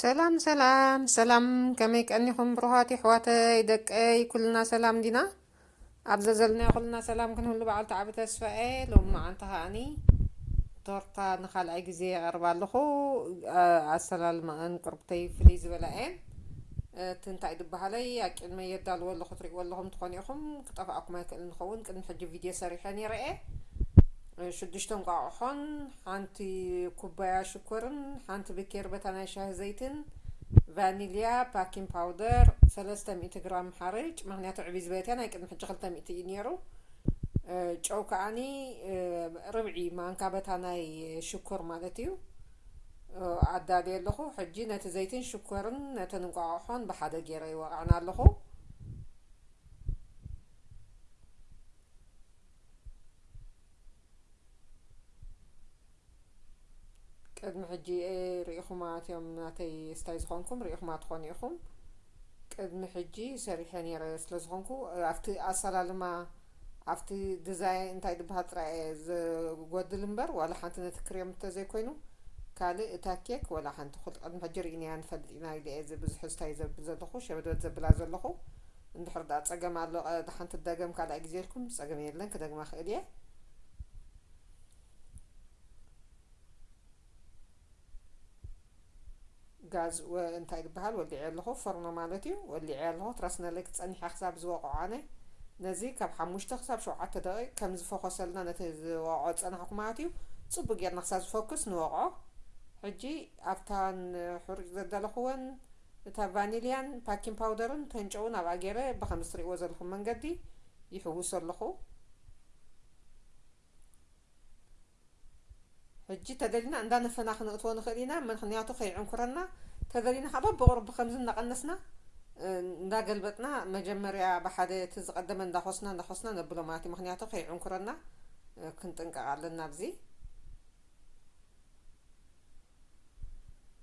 ሰላም ሰላም ሰላም ከመይ ቀኒኹም ብሩኻት ይሕዋተይ ደቀይ ኩልና ሰላም ዲና ኣብ ዘዘልናዮ ኩልና ሰላም ክንህሉ በዓል ተዓቢ ተስፋኤ ሎም መዓንቲ ከዓኒ ቶርታ ንካልኣይ ግዜ የቐርባ ኣለኹ ኣሰላልማኣን ቅርብተይ ፍልይ ዝበላ እየን እቲ እንታይ ድበሃለይ ኣቂድመ የዳልዎ ኣለኹ ትሪእዎ ኣለኹም ትኾኑ ኢኹም ክጠፍኣኩም ኣይክእል ንኸውን ቅድሚ ሕጂ ቪድዮ ሰሪሐ ነይረ እየ ሽዱሽተ እንቋቑሖን ሓንቲ ኩባያ ሽኮርን ሓንቲ ብኬርበታ ናይ ሻሂ ዘይትን ቫኒልያ ፓኪን ፓውደር ሰለስተ ሚእቲ ግራም ሓርጭ ምክንያቱ ዕብይ ዝበለትያ ናይ ቅድሚ ሕጂ ክልተ ሚእቲ እዩ ነይሩ ጨው ከዓኒ ርብዒ ማንካ በታ ናይ ሽኮር ማለት እዩ ኣዳልየ ኣለኹ ሕጂ ነቲ ዘይትን ሽኮርን ነተን እንቋቑሖን ብሓደ ገይረ ይወቕዐን ኣለኹ ቅድሚ ሕጂ ሪኢኹማ እትዮም ናተይ ስታይ ዝኾንኩም ሪኢኹማ ትኾኑ ኢኹም ቅድሚ ሕጂ ሰሪሐ ነይረ ስለ ዝኾንኩ ኣብቲ ኣሰላልማ ኣብቲ ድዛይ እንታይ ድበሃል ጥራይ እየ ዝጎድል እምበር ዋላ ሓንቲ ነቲ ክሬም እንተዘይኮይኑ ካልእ እታ ኬክ ዋላ ሓንቲ ቅድሚ ሕጂ ርኢናያ ንፈልጥ ኢና ኢለ እየ ብዙሕ ስታይ ዘብል ዘለኹ ሸበድበድ ዘብላ ዘለኹ እንድሕር ድኣ ጸገም ኣሎ ቀ ድሓን ትደገም ካልኣይ ግዜ ኢልኩም ጸገም የለን ክደግማ ክእል ኢየ። ጋዝ ወ እንታይ ድበሃል ወሊዔ ኣለኹ ፎርኖ ማለት እዩ ወሊዔ ኣለኹ ትራስ ነለኪ ጸኒሓ ክሳብ ዝወቅዖ ኣነ ነዚ ካብ ሓሙሽተ ክሳብ ሸውዓተ ደቂቅ ከም ዝፈኾሰልና ነቲ ዝወቅዖ ዝጸናሕኩ ማለት እዩ ጽቡቅ ጌርና ክሳብ ዝፈኩስ ንወቅዖ ሕጂ ኣብታን ሕሩጭ ዘዳለኹወን እታ ቫኒልያን ፓኪን ፓውደርን ተንጨውን ኣብኣ ጌረ ብከምዚ ትርእይዎ ዘለኹም መንገዲ ይሕውሶ ኣለኹ። ሕጂ ተደሊና እንዳነፈና ክንእትዎ ንኽእል ኢና ምኽንያቱ ከይዕንኩረና ተደሊና ከኣ በብቑሩብ ብከምዚ እንዳቐነስና እንዳገልበጥና መጀመርያ ብሓደ እቲ ዝቐደመ እንዳኾስና እንዳኾስና ነብሎ ማለት እዩ ምኽንያቱ ከይዕንኩረና ክንጥንቀቕ ኣለና ኣብዚ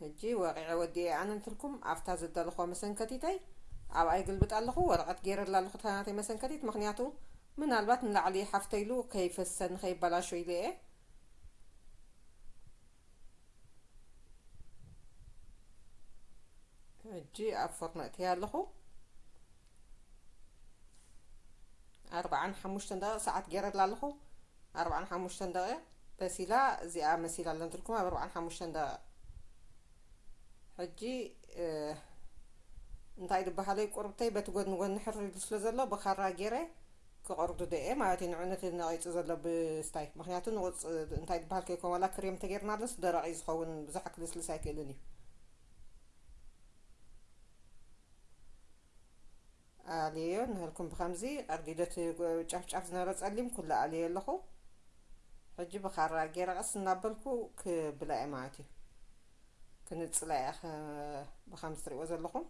ሕጂ ወቂዐ ወዲኤ ኣነ ንትልኩም ኣፍታ ዝደለክዋ መሰንከቲተይ ኣብኣ ይግልብጥ ኣለኩ ወረቀት ገይረላ ኣለኩ እታ ናተይ መሰንከቲት ምክንያቱ ምናልባት ንላዕሊ ሓፍተይ ኢሉ ከይፈሰኒ ከይበላሾ ኢለ እየ ሕጂ ኣብ ፎርኖ እትያ ኣለኩ። ኣርብዓን ሓሙሽተን ደቂቕ ሰዓት ገይረላ ኣለኹ ኣርብዓን ሓሙሽተን ደቂቕ በሲላ እዚኣ መሲላ ኣሎ እንትልኩም ኣብ ኣርብዓን ሓሙሽተን ደቂቕ ሕጂ እንታይ ዝበሃለይ ቁርብተይ በቲ ጎድኒ ጎድኒ ሕር ኢሉ ስለ ዘሎ ብካራ ገይረ ክቆርዱ ደየ ማለት እዩ ንዑ ነቲ ነቂፁ ዘሎ ብስታይ ምክንያቱ ንቁፅ እንታይ ዝበሃል ከይኮን ዋላ ክሬም ተገይርናለስ ደረቅ እዩ ዝኸውን ብዙሕ ክልስልስ ኣይክእልን እዩ ኣልየዮ ንሀልኩም ብከምዚ ቀርዲዶ እቲ ጫፍ ጫፍ ዝነበረ ጸሊም ኩሉ ኣልየዮ ኣለኹ ሕጂ ብካራ ጌረ ቀስ እናበልኩ ክብላ እየ ማለት እዩ ክንጽላ እያ ብከምዚ ትሪእዎ ዘለኹም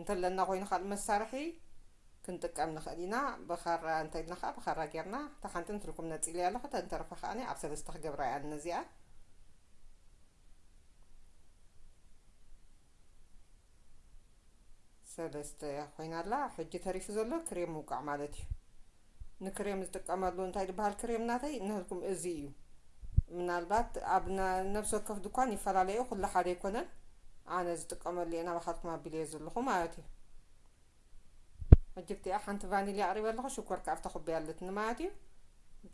እንተለና ኮይኑ ካልእ መሳርሒ ክንጥቀም ንኽእል ኢና ብካራ እንተኢልና ከዓ ብካራ ጌርና እታ ሓንቲ ንትልኩም ነፂለ ኣለኹ ተንተረፈ ከዓ ኣብ ሰለስተ ክገብራ እያ እነዚኣ ሰለስተ ኮይና ኣላ ሕጂ ተሪፉ ዘሎ ክሬም ምውቃዕ ማለት እዩ ንክሬም ዝጥቀመሉ እንታይ ድበሃል ክሬም ናተይ ንህልኩም እዚ እዩ ምናልባት ኣብ ነብሲ ወከፍ ድኳን ይፈላለዩ ኩሉ ሓደ ኣይኮነን ኣነ ዝጥቀመሉ እየ ናባኻትኩም ኣቢለዮ ዘለኹ ማለት እዩ ሕጂ ብቲኣ ሓንቲ ቫኒልያ ኣቕሪበ ኣለኹ ሽኮር ከኣ ኣብታ ኩባያ ኣለትኒ ማለት እዩ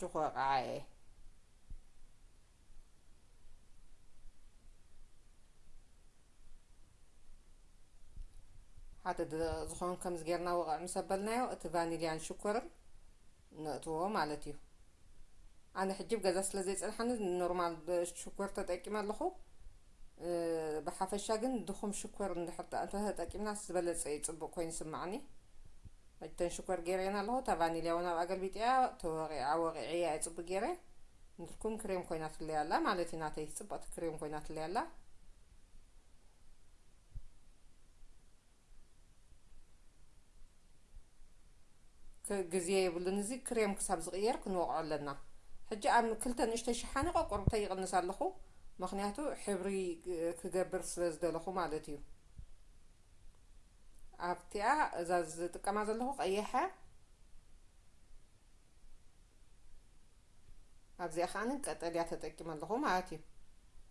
ጅኾ ቃዓ እየ ሓደ ደቂቅ ዝኮን ከምዚ ጌርና ወቀዕ ምስ ኣበልናዮ እቲ ቫኒልያን ሽኮርን ነእትዎ ማለት እዩ ኣነ ሕጂ ብ ገዛ ስለ ዘይጸንሓኒ ኖርማል ብ ሽኮር ተጠቂመ ኣለኩ ብ ሓፈሻ ግን ድኩም ሽኮር እንድሕር ተተጠቂምናስ ዝበለጸ እዩ ጽቡቅ ኮይኑ ይስማዓኒ እተን ሽኮር ጌረየን ኣለኹ እታ ቫኒልያ ውን ኣብኣ ገልቢጠያ ተወቒዓ ወቒዐያ እየ ጽቡቅ ጌረ ንትርኩም ክሬም ኮይናትለይ ኣላ ማለት እዩ ናተይ ጽብቅቲ ክሬም ኮይናትለይ ኣላ። ግዜ የብሉን እዚ ክሬም ክሳብ ዝቕየር ክንወቕዖ ኣለና ሕጂ ኣብ ክልተ ንእሽተይ ሸሓኒ ቆቆርብተይ ይቕንስ ኣለኹ ምኽንያቱ ሕብሪ ክገብር ስለ ዝደለኹ ማለት እዩ። ኣብቲኣ እዛ ዝጥቀማ ዘለኹ ቀያሐ ኣብዚኣ ከዓኒ ቀጠልያ ተጠቂመ ኣለኹ ማለት እዩ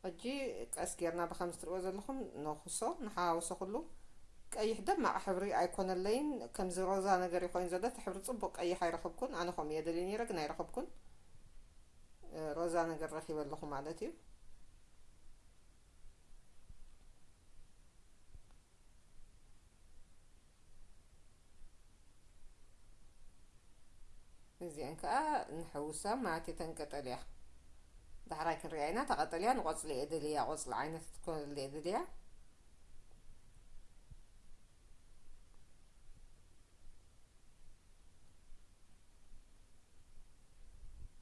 ሕጂ ቀስ ጌርና ብከምዚ ትሪእዎ ዘለኹም ነኹሶ ንሓዋውሶ ኩሉ ቀይሕ ደማቕ ሕብሪ ኣይኮነለይን ከምዚ ሮዛ ነገር እዩ ኮይኑ ዘሎ እቲ ሕብሪ ጽቡቅ ቀይሕ ኣይረኸብኩን ኣነ ከምኡ እየ ደልየ ነይረ ግን ኣይረኸብኩን ሮዛ ነገር ረኺበ ኣለኹ ማለት እዩ እዚኤን ከኣ ንሕውሳ ማለት እየን ተን ቀጠልያ ዳሕራይ ክንሪኣ ኢና እታ ቀጠልያ ንቆጽሊ እየ ደልያ ቆጽሊ ዓይነት ክትኮነሉ እየ ደልያ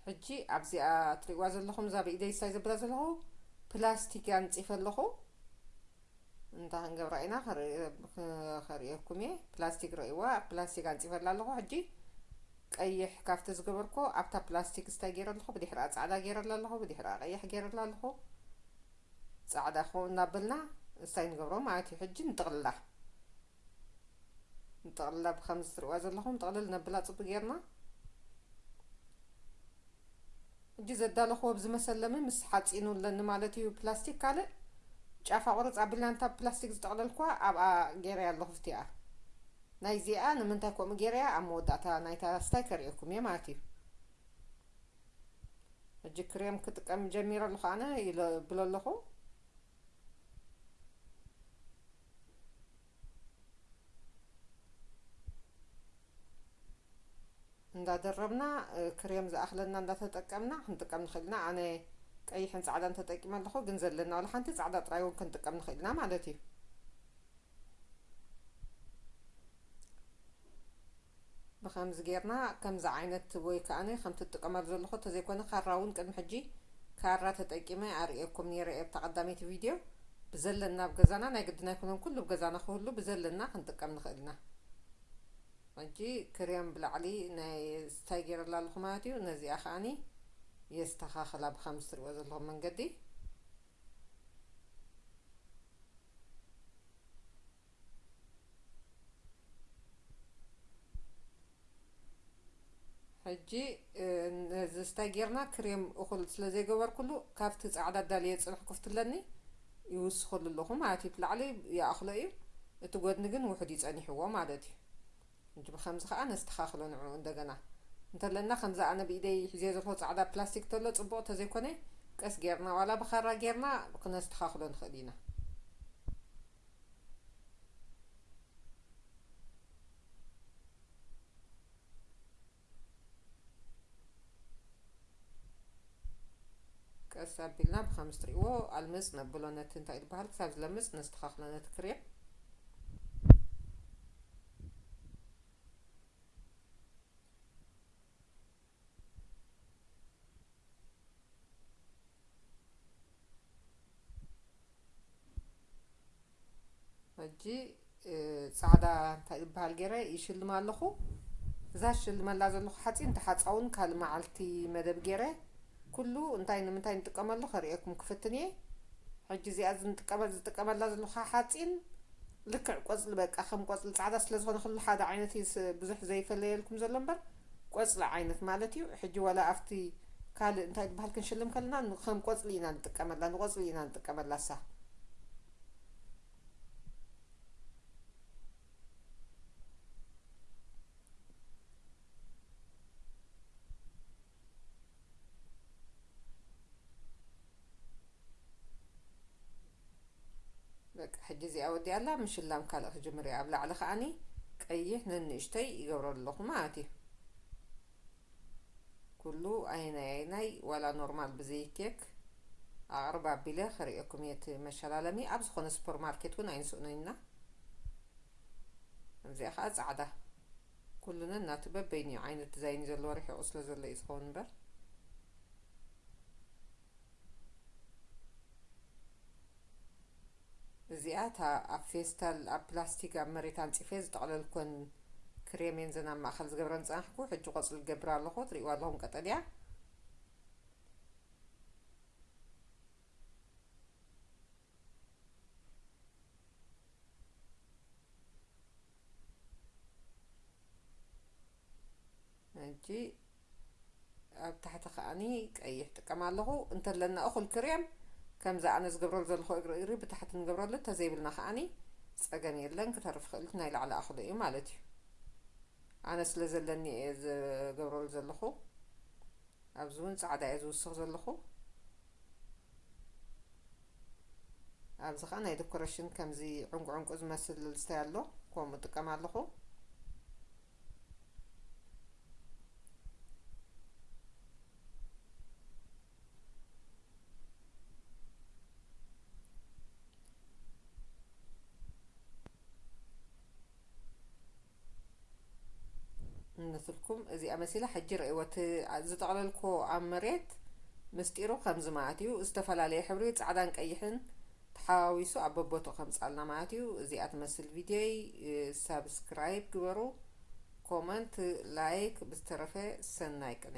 ሕጂ ኣብዚኣ ትሪእዋ ዘለኹም እዛ ብኢደይ ሳይ ዘብላ ዘለኹ ፕላስቲክ እያ ኣንፂፈ ኣለኹ እንታይ ክንገብራ ኢና ከርእየኩም እየ ፕላስቲክ ረእይዋ ፕላስቲክ ኣንፂፈላ ኣለኹ ሕጂ ቀይሕ ካብቲ ዝገበርኩ ኣብታ ፕላስቲክ ስታይ ገይረ ኣለኹ ብድሕሪኣ ፃዕዳ ገይረላ ኣለኹ ብድሕሪኣ ቀይሕ ገይረላ ኣለኹ ፃዕዳ ክኸውን እናበልና እንታይ ንገብሮ ማለት እዩ ሕጂ ንጥቕልላ ንጠቕልላ ብከምዚ ትርእዋ ዘለኹም ጥቕልል ነብላ ጽብ ጌርና እጂ ዘዳለኹዎ ብዝመሰል ለሚ ምስ ሓጺኑ ኣለኒ ማለት እዩ ፕላስቲክ ካልእ ጫፋ ቁርጽ ኣቢልና ንታ ብፕላስቲክ ዝጠቕለልኩዋ ኣብኣ ጌረያ ኣለኹ ፍቲኣ ናይ ዚኣ ንምንታይ ከምኡ ጌረያ ኣብ መወዳእታ ናይታ ላስታይ ከርእየኩም እየ ማለት እዩ እጂ ክሬም ክጥቀም ጀሚረ ኣለኹ ኣነ ይብሎ ኣለኹ እንዳደረብና ክሬም ዝኣክለና እንዳተጠቀምና ክንጥቀም ንክእል ኢና ኣነ ቀይሕን ጻዕዳን ተጠቂመ ኣለኩ ግን ዘለና ዋላ ሓንቲ ጻዕዳ ጥራይ እውን ክንጥቀም ንክእል ኢና ማለት እዩ ብኸምዚ ጌርና ከምዚ ዓይነት ወይ ከኣ ከምቲ ትጥቀመሉ ዘለኹ ተዘይኮነ ካራ እውን ቅድሚ ሕጂ ካራ ተጠቂመ ኣርእየኩም ኔረ እየ ኣብታ ቀዳመይቲ ቪድዮ ብዘለና ኣብ ገዛና ናይ ግድን ኣይኮነን ኩሉ ኣብ ገዛና ክህሉ ብዘለና ክንጥቀም ንኽእል ኢና ሕጂ ክሬም ብላዕሊ ናይ ስታይ ጌረላ ኣለኹ ማለት እዩ ነዚኣ ከኣ የስተኻኽላ ብኸምዚ ትርእዎ ዘለኹም መንገዲ ሕጂ ነዚ ስታይ ጌርና ክሬም እኹል ስለ ዘይገበርኩሉ ካብቲ ጻዕዳ ኣዳልየ ዝጸንሕኩ ፍትለኒ ይውስኸሉ ኣለኹ ማለት እዩ። እቲ ላዕሊ ይኣኽሎ እዩ እቲ ጎድኒ ግን ውሑድ እዩ ጸኒሕዎ ማለት እዩ። ሕጂ ብከምዚ ከኣ ነስተኻኽሎ ንዕኡ እንደገና እንተለና ከምዚ ኣነ ብኢደይ ሒዘዮ ዘለኹ ጻዕዳ ፕላስቲክ ተሎ ጽቡቕ ተዘይኮነ ቀስ ጌርና ዋላ ብኻራ ጌርና ክነስተኻኽሎ ንኽእል ኢና። ቀስ ኣቢልና ብከምዚ ትሪእዎ ኣልምፅ ነብሎ ነቲ እንታይ እዩ ዝበሃል ክሳብ ዝለምፅ ነስተኻኽሎ ነቲ ክሬም ሕጂ ፃዕዳ እንታይ ዝበሃል ገይረ ይሽልማ ኣለኹ እዛ ሽልመላ ዘለኹ ሓፂን ተሓፃውን ካልእ መዓልቲ መደብ ገይረ ኩሉ እንታይ ንምንታይ ንጥቀመሉ ከርእየኩም ክፍትን እየ ሕጂ እዚኣ ዝንጥቀመ ዝጥቀመላ ዘለኹ ሓፂን ልክዕ ቆፅሊ በቃ ከም ቆፅሊ ፃዕዳ ስለ ዝኾነ ኩሉ ሓደ ዓይነት እዩ ብዙሕ ዘይፈለየልኩም ዘሎ እምበር ቆጽሊ ዓይነት ማለት እዩ ሕጂ ዋላ ኣብቲ ካልእ እንታይ ድበሃል ክንሽልም ከለና ንከም ቆጽሊ ኢና ንጥቀመላ ንቆጽሊ ኢና ንጥቀመላ እሳ። በቃ ሕጂ እዚኣ ወዲኣላ ምሽላም ካልእ ክጅምር እየ ኣብ ላዕሊ ከኣኒ ቀይሕ ነንእሽተይ ይገብረሉ ኣለኹ ማለት እዩ ኩሉ ኣይናይ ኣይናይ ዋላ ኖርማል ብዘይ ኬክ ኣቕርብ ኣቢለ ከርእየኩም እየ እቲ መሸላለሚ ኣብ ዝኾነ ሱፐር ማርኬት እውን ኣይንስእኖ ኢና እዚኣ ከዓ ፃዕዳ ኩሉ ነናቱ በበይኑ እዩ ዓይነት ዲዛይን ዘለዎ ርሒቑ ስለ ዘሎ እዩ ዝኸውን እምበር እዚኣ እታ ኣብ ፌስታል ኣብ ፕላስቲክ ኣብ መሬት ኣንጺፈ ዝጠቕለልኮን ክሬሜን ዘን ኣብ ማእከል ዝገብረን ዝጸናሕኩ ሕጂ ቆጽሊ ይገብር ኣለኹ ትሪእዋ ኣለኹም ቀጠልያ ሕጂ ኣብ ታሕቲ ከኣኒ ቀይሕ ጥቀም ኣለኹ እንተለና እኹል ክሬም ከምዚ ኣነ ዝገብረሉ ዘለኹ እግሪ እግሪ ብታሕቲ ንገብረሉ ተዘይብልና ከኣኒ ጸገም የለን ክተርፍ ይኽእል ናይ ላዕሊ ኣኽሎ እዩ ማለት እዩ ኣነ ስለ ዘለኒ እየ ዝገብረሉ ዘለኹ ኣብዚ እውን ጻዕዳ እየ ዝውስኽ ዘለኹ ኣብዚ ከኣ ናይ ዶኮረሽን ከምዚ ዕንቁ ዕንቁ ዝመስል ልስታይ ኣሎ ከምኡ እጥቀም ኣለኹ ንስልኩም እዚኣ መሲላ ሕጂ ረእይዎ እቲ ዝጠቅለልክዎ ኣብ መሬት ምስጢሩ ከምዚ ማለት እዩ ዝተፈላለየ ሕብሪ ጻዕዳን ቀይሕን ተሓዋዊሱ ኣብ በቦትኡ ከምጻልና ማለት እዩ እዚኣ ትመስል ቪድዮይ ሳብስክራይብ ግበሩ ኮመንት ላይክ ብዝተረፈ ሰናይ ቅነ